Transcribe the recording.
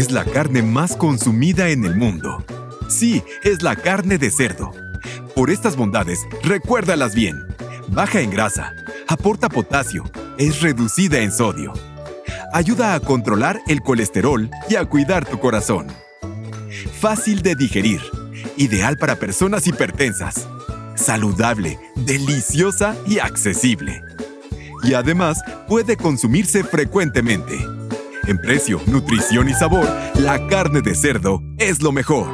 es la carne más consumida en el mundo. Sí, es la carne de cerdo. Por estas bondades, recuérdalas bien. Baja en grasa, aporta potasio, es reducida en sodio. Ayuda a controlar el colesterol y a cuidar tu corazón. Fácil de digerir, ideal para personas hipertensas. Saludable, deliciosa y accesible. Y además puede consumirse frecuentemente. En precio, nutrición y sabor, la carne de cerdo es lo mejor.